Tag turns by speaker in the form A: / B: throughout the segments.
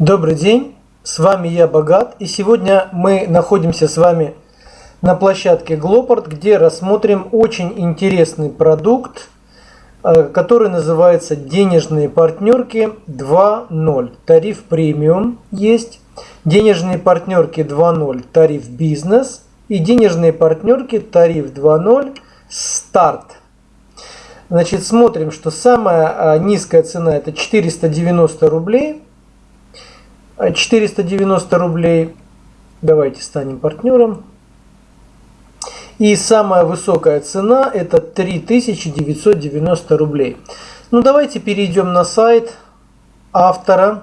A: Добрый день, с вами я Богат и сегодня мы находимся с вами на площадке Gloport, где рассмотрим очень интересный продукт, э, который называется денежные партнерки 2.0. Тариф премиум есть, денежные партнерки 2.0 тариф бизнес и денежные партнерки тариф 2.0 старт. Значит, смотрим, что самая э, низкая цена это 490 рублей 490 рублей. Давайте станем партнером. И самая высокая цена это 3990 рублей. Ну давайте перейдем на сайт автора.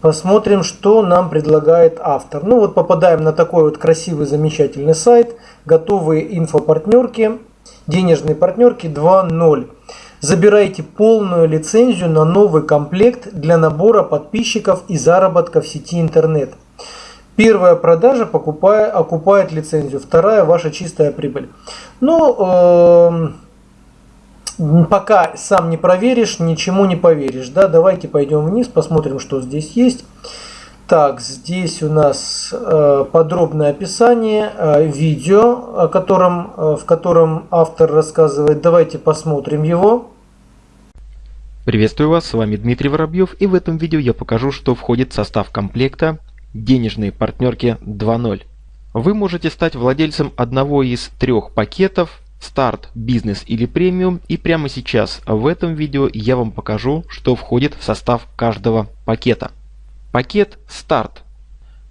A: Посмотрим, что нам предлагает автор. Ну вот попадаем на такой вот красивый, замечательный сайт. Готовые инфопартнерки, денежные партнерки 2.0. Забирайте полную лицензию на новый комплект для набора подписчиков и заработка в сети интернет. Первая продажа покупая, окупает лицензию, вторая ваша чистая прибыль. Ну, э, пока сам не проверишь, ничему не поверишь. Да? Давайте пойдем вниз, посмотрим, что здесь есть. Так, здесь у нас э, подробное описание, э, видео, о котором, э, в котором автор рассказывает. Давайте посмотрим его.
B: Приветствую вас, с вами Дмитрий Воробьев и в этом видео я покажу, что входит в состав комплекта денежные партнерки 2.0. Вы можете стать владельцем одного из трех пакетов старт, бизнес или премиум и прямо сейчас в этом видео я вам покажу, что входит в состав каждого пакета. Пакет «Старт».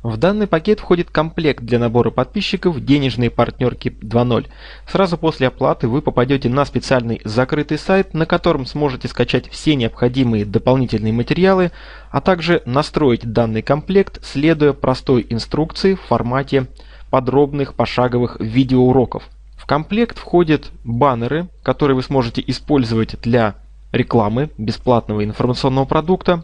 B: В данный пакет входит комплект для набора подписчиков денежные партнерки 2.0. Сразу после оплаты вы попадете на специальный закрытый сайт, на котором сможете скачать все необходимые дополнительные материалы, а также настроить данный комплект, следуя простой инструкции в формате подробных пошаговых видеоуроков. В комплект входят баннеры, которые вы сможете использовать для рекламы бесплатного информационного продукта,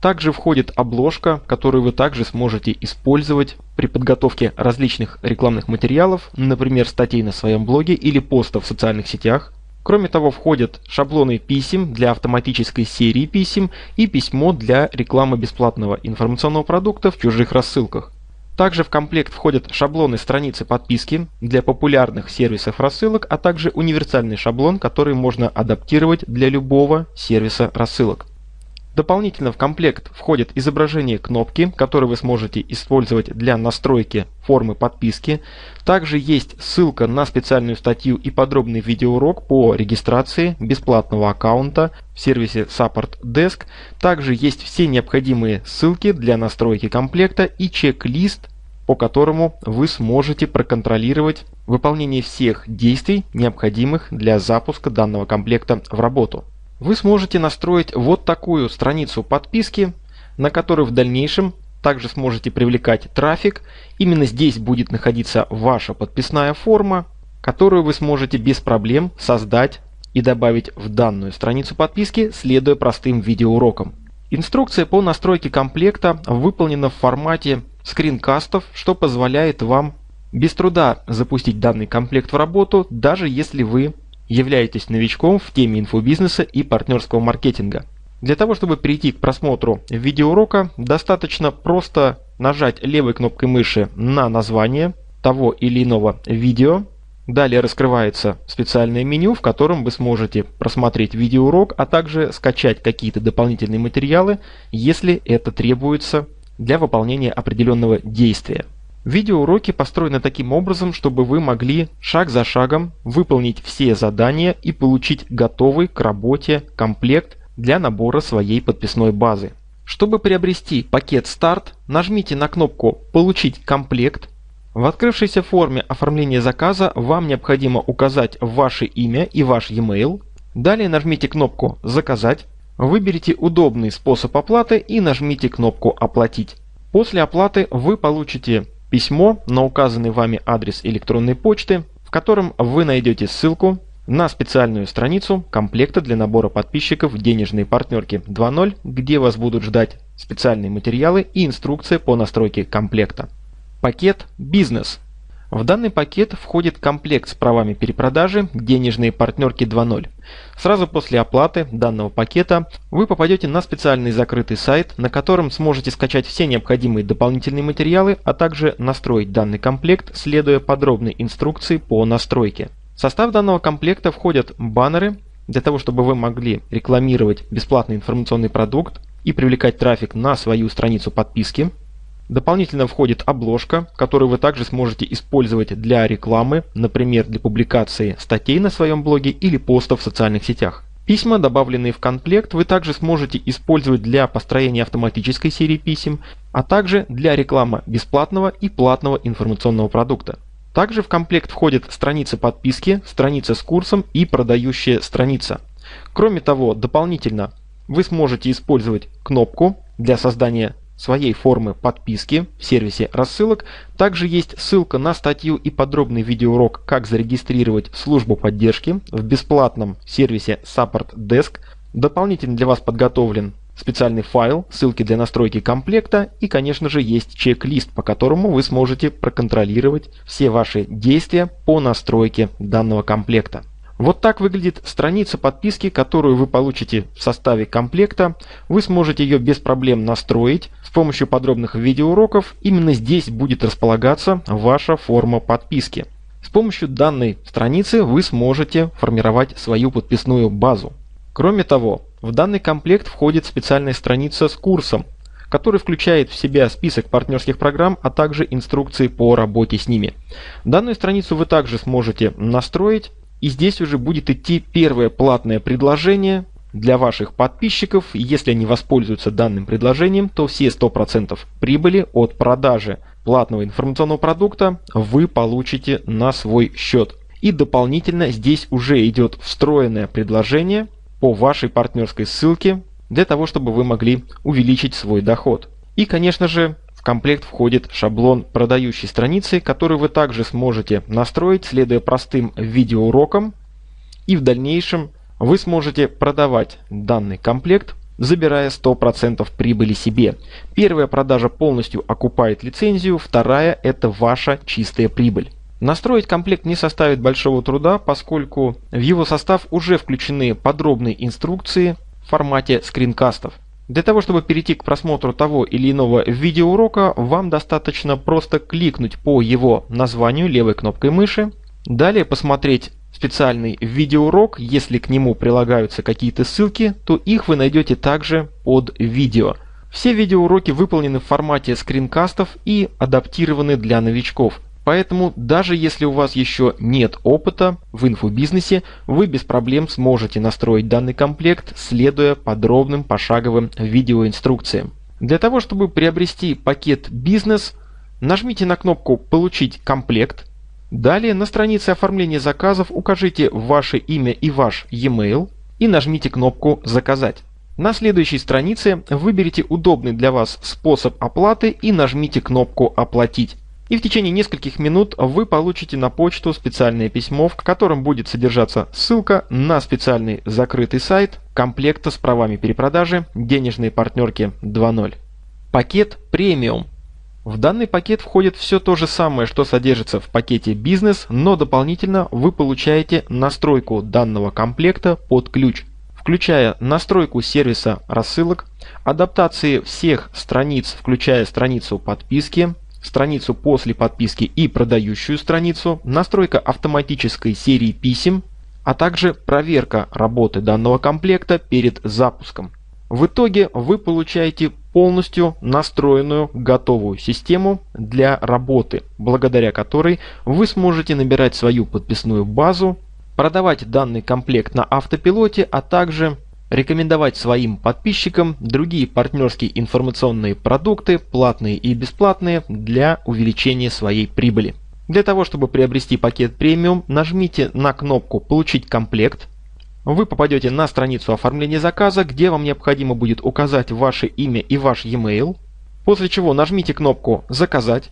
B: также входит обложка, которую вы также сможете использовать при подготовке различных рекламных материалов, например, статей на своем блоге или постов в социальных сетях. Кроме того, входят шаблоны писем для автоматической серии писем и письмо для рекламы бесплатного информационного продукта в чужих рассылках. Также в комплект входят шаблоны страницы подписки для популярных сервисов рассылок, а также универсальный шаблон, который можно адаптировать для любого сервиса рассылок. Дополнительно в комплект входит изображение кнопки, которую вы сможете использовать для настройки формы подписки. Также есть ссылка на специальную статью и подробный видеоурок по регистрации бесплатного аккаунта в сервисе Support Desk. Также есть все необходимые ссылки для настройки комплекта и чек-лист, по которому вы сможете проконтролировать выполнение всех действий, необходимых для запуска данного комплекта в работу. Вы сможете настроить вот такую страницу подписки, на которую в дальнейшем также сможете привлекать трафик. Именно здесь будет находиться ваша подписная форма, которую вы сможете без проблем создать и добавить в данную страницу подписки, следуя простым видеоурокам. Инструкция по настройке комплекта выполнена в формате скринкастов, что позволяет вам без труда запустить данный комплект в работу, даже если вы являетесь новичком в теме инфобизнеса и партнерского маркетинга. Для того, чтобы перейти к просмотру видеоурока, достаточно просто нажать левой кнопкой мыши на название того или иного видео. Далее раскрывается специальное меню, в котором вы сможете просмотреть видеоурок, а также скачать какие-то дополнительные материалы, если это требуется для выполнения определенного действия. Видеоуроки построены таким образом, чтобы вы могли шаг за шагом выполнить все задания и получить готовый к работе комплект для набора своей подписной базы. Чтобы приобрести пакет «Старт», нажмите на кнопку «Получить комплект». В открывшейся форме оформления заказа вам необходимо указать ваше имя и ваш e-mail. Далее нажмите кнопку «Заказать». Выберите удобный способ оплаты и нажмите кнопку «Оплатить». После оплаты вы получите письмо на указанный вами адрес электронной почты, в котором вы найдете ссылку на специальную страницу комплекта для набора подписчиков денежные партнерки 2.0, где вас будут ждать специальные материалы и инструкция по настройке комплекта. Пакет «Бизнес». В данный пакет входит комплект с правами перепродажи «Денежные партнерки 2.0». Сразу после оплаты данного пакета вы попадете на специальный закрытый сайт, на котором сможете скачать все необходимые дополнительные материалы, а также настроить данный комплект, следуя подробной инструкции по настройке. В состав данного комплекта входят баннеры, для того чтобы вы могли рекламировать бесплатный информационный продукт и привлекать трафик на свою страницу подписки, Дополнительно входит обложка, которую вы также сможете использовать для рекламы, например, для публикации статей на своем блоге или постов в социальных сетях. Письма, добавленные в комплект, вы также сможете использовать для построения автоматической серии писем, а также для рекламы бесплатного и платного информационного продукта. Также в комплект входят страницы подписки, страница с курсом и продающая страница. Кроме того, дополнительно вы сможете использовать кнопку для создания своей формы подписки в сервисе рассылок. Также есть ссылка на статью и подробный видеоурок «Как зарегистрировать службу поддержки» в бесплатном сервисе Support Desk. Дополнительно для вас подготовлен специальный файл, ссылки для настройки комплекта и, конечно же, есть чек-лист, по которому вы сможете проконтролировать все ваши действия по настройке данного комплекта. Вот так выглядит страница подписки, которую вы получите в составе комплекта. Вы сможете ее без проблем настроить с помощью подробных видеоуроков. Именно здесь будет располагаться ваша форма подписки. С помощью данной страницы вы сможете формировать свою подписную базу. Кроме того, в данный комплект входит специальная страница с курсом, который включает в себя список партнерских программ, а также инструкции по работе с ними. Данную страницу вы также сможете настроить и здесь уже будет идти первое платное предложение для ваших подписчиков. Если они воспользуются данным предложением, то все 100% прибыли от продажи платного информационного продукта вы получите на свой счет. И дополнительно здесь уже идет встроенное предложение по вашей партнерской ссылке для того, чтобы вы могли увеличить свой доход. И, конечно же, в комплект входит шаблон продающей страницы, который вы также сможете настроить, следуя простым видеоурокам. И в дальнейшем вы сможете продавать данный комплект, забирая 100% прибыли себе. Первая продажа полностью окупает лицензию, вторая – это ваша чистая прибыль. Настроить комплект не составит большого труда, поскольку в его состав уже включены подробные инструкции в формате скринкастов. Для того, чтобы перейти к просмотру того или иного видеоурока, вам достаточно просто кликнуть по его названию левой кнопкой мыши, далее посмотреть специальный видеоурок, если к нему прилагаются какие-то ссылки, то их вы найдете также под видео. Все видеоуроки выполнены в формате скринкастов и адаптированы для новичков. Поэтому даже если у вас еще нет опыта в инфобизнесе, вы без проблем сможете настроить данный комплект, следуя подробным пошаговым видеоинструкциям. Для того, чтобы приобрести пакет «Бизнес», нажмите на кнопку «Получить комплект». Далее на странице оформления заказов укажите ваше имя и ваш e-mail и нажмите кнопку «Заказать». На следующей странице выберите удобный для вас способ оплаты и нажмите кнопку «Оплатить». И в течение нескольких минут вы получите на почту специальное письмо, в котором будет содержаться ссылка на специальный закрытый сайт комплекта с правами перепродажи денежные партнерки 2.0. Пакет премиум. В данный пакет входит все то же самое, что содержится в пакете бизнес, но дополнительно вы получаете настройку данного комплекта под ключ, включая настройку сервиса рассылок, адаптации всех страниц, включая страницу подписки, страницу после подписки и продающую страницу, настройка автоматической серии писем, а также проверка работы данного комплекта перед запуском. В итоге вы получаете полностью настроенную готовую систему для работы, благодаря которой вы сможете набирать свою подписную базу, продавать данный комплект на автопилоте, а также рекомендовать своим подписчикам другие партнерские информационные продукты, платные и бесплатные, для увеличения своей прибыли. Для того, чтобы приобрести пакет премиум, нажмите на кнопку «Получить комплект». Вы попадете на страницу оформления заказа, где вам необходимо будет указать ваше имя и ваш e-mail, после чего нажмите кнопку «Заказать».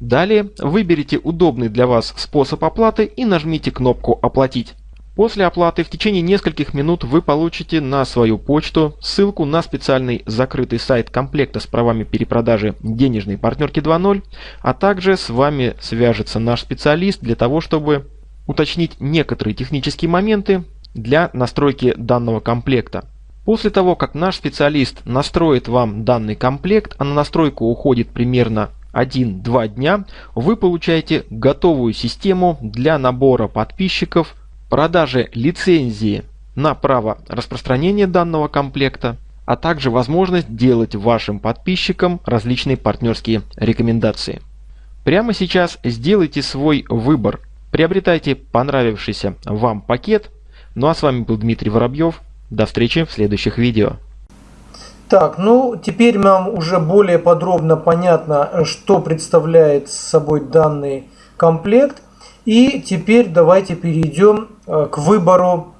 B: Далее выберите удобный для вас способ оплаты и нажмите кнопку «Оплатить». После оплаты в течение нескольких минут вы получите на свою почту ссылку на специальный закрытый сайт комплекта с правами перепродажи денежной партнерки 2.0, а также с вами свяжется наш специалист для того, чтобы уточнить некоторые технические моменты для настройки данного комплекта. После того, как наш специалист настроит вам данный комплект, а на настройку уходит примерно 1-2 дня, вы получаете готовую систему для набора подписчиков продаже лицензии на право распространения данного комплекта, а также возможность делать вашим подписчикам различные партнерские рекомендации. Прямо сейчас сделайте свой выбор. Приобретайте понравившийся вам пакет. Ну а с вами был Дмитрий Воробьев. До встречи в следующих видео.
A: Так, ну теперь нам уже более подробно понятно, что представляет собой данный комплект. И теперь давайте перейдем к выбору,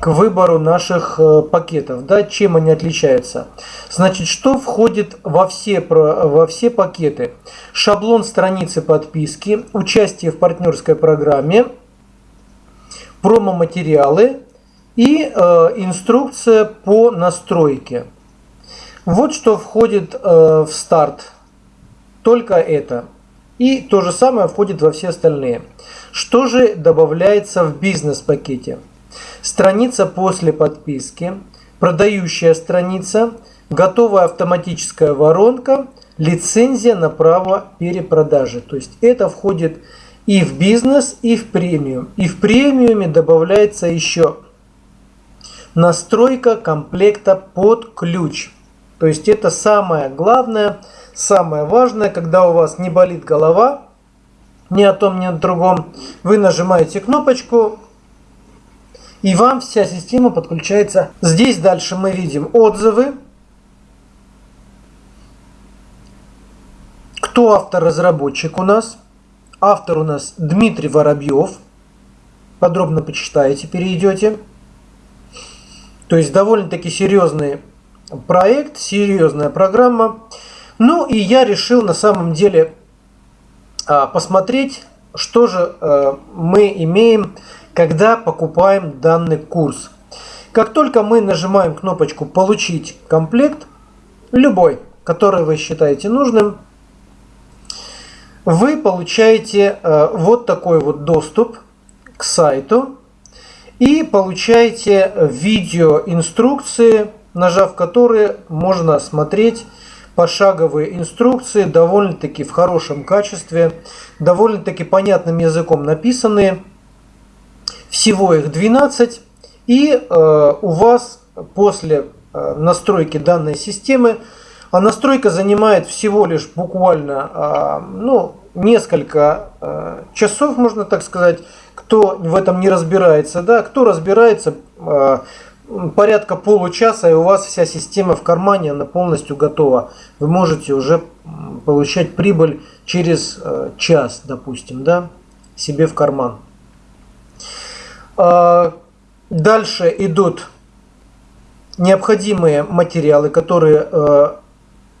A: к выбору наших э, пакетов. Да, чем они отличаются? Значит, что входит во все, во все пакеты? Шаблон страницы подписки, участие в партнерской программе, промо-материалы и э, инструкция по настройке. Вот что входит э, в старт. Только это. И то же самое входит во все остальные. Что же добавляется в бизнес-пакете? Страница после подписки, продающая страница, готовая автоматическая воронка, лицензия на право перепродажи. То есть это входит и в бизнес, и в премиум. И в премиуме добавляется еще настройка комплекта под ключ. То есть это самое главное – самое важное, когда у вас не болит голова, ни о том, ни о другом, вы нажимаете кнопочку, и вам вся система подключается. Здесь дальше мы видим отзывы. Кто автор-разработчик у нас? Автор у нас Дмитрий Воробьев. Подробно почитаете, перейдете. То есть довольно-таки серьезный проект, серьезная программа. Ну и я решил на самом деле а, посмотреть, что же э, мы имеем, когда покупаем данный курс. Как только мы нажимаем кнопочку «Получить комплект», любой, который вы считаете нужным, вы получаете э, вот такой вот доступ к сайту и получаете видеоинструкции, нажав которые можно смотреть пошаговые инструкции, довольно-таки в хорошем качестве, довольно-таки понятным языком написанные. Всего их 12. И э, у вас после э, настройки данной системы, а настройка занимает всего лишь буквально э, ну, несколько э, часов, можно так сказать, кто в этом не разбирается, да, кто разбирается, э, порядка получаса, и у вас вся система в кармане, она полностью готова. Вы можете уже получать прибыль через э, час, допустим, да, себе в карман. А, дальше идут необходимые материалы, которые э,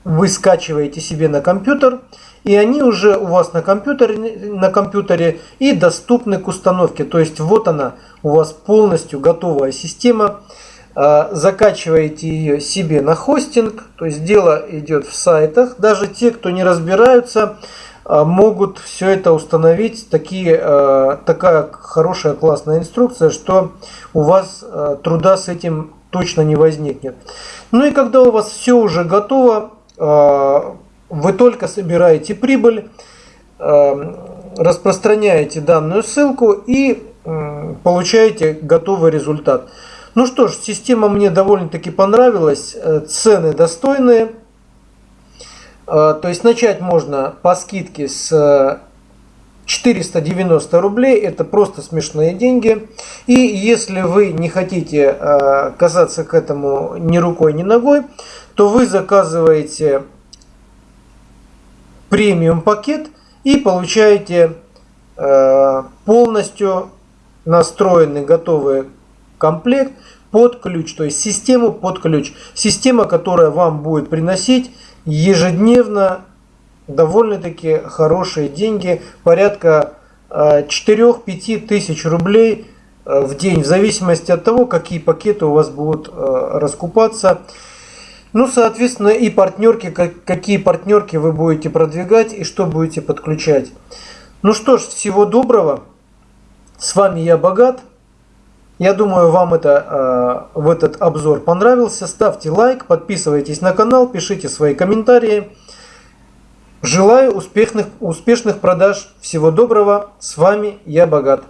A: вы скачиваете себе на компьютер, и они уже у вас на компьютере, на компьютере и доступны к установке. То есть вот она, у вас полностью готовая система. А, закачиваете ее себе на хостинг, то есть дело идет в сайтах. Даже те, кто не разбираются, а, могут все это установить. Такие, а, такая хорошая классная инструкция, что у вас труда с этим точно не возникнет. Ну и когда у вас все уже готово, вы только собираете прибыль, распространяете данную ссылку и получаете готовый результат. Ну что ж, система мне довольно-таки понравилась, э, цены достойные. Э, то есть начать можно по скидке с 490 э, рублей, это просто смешные деньги. И если вы не хотите касаться к этому ни рукой, ни ногой, то вы заказываете премиум пакет и получаете полностью настроенный готовый комплект под ключ, то есть систему под ключ. Система, которая вам будет приносить ежедневно довольно-таки хорошие деньги, порядка 4-5 э, тысяч рублей э, в день, в зависимости от того, какие пакеты у вас будут э, раскупаться. Ну, соответственно, и партнерки, какие партнерки вы будете продвигать и что будете подключать. Ну что ж, всего доброго. С вами я Богат. Я думаю, вам это, э, в этот обзор понравился. Ставьте лайк, подписывайтесь на канал, пишите свои комментарии. Желаю успешных, успешных продаж. Всего доброго. С вами я Богат.